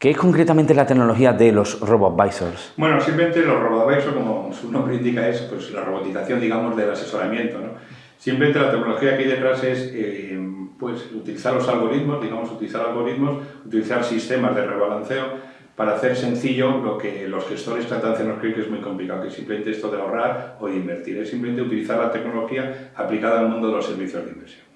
¿Qué es concretamente la tecnología de los RoboAdvisors? Bueno, simplemente los RoboAdvisors, como su nombre indica, es pues, la robotización, digamos, del asesoramiento. ¿no? Simplemente la tecnología que hay detrás es eh, pues, utilizar los algoritmos, digamos, utilizar algoritmos, utilizar sistemas de rebalanceo para hacer sencillo lo que los gestores tratan de hacernos creer que es muy complicado, que es simplemente esto de ahorrar o de invertir, es simplemente utilizar la tecnología aplicada al mundo de los servicios de inversión.